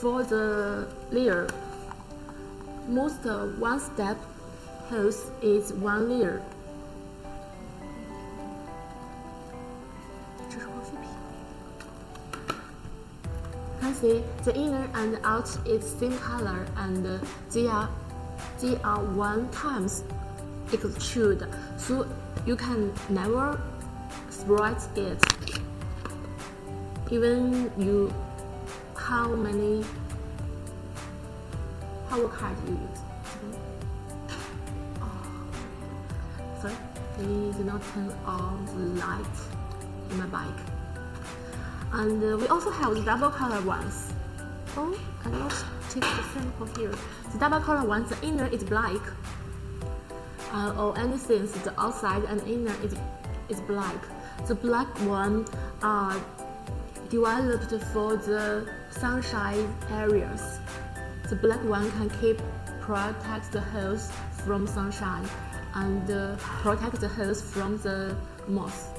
for the layer. Most one-step house is one layer. Can see the inner and out is same color and they are they are one times extrude, so you can never spread it even you how many how card you use. Oh, sorry, we did not turn on the light in my bike. And uh, we also have the double color ones. Oh, I not take the sample here. The double color ones, the inner is black. Uh, or anything, the outside and inner is, is black. The black one are developed for the sunshine areas. The black one can keep protect the hose from sunshine and uh, protect the hose from the moth.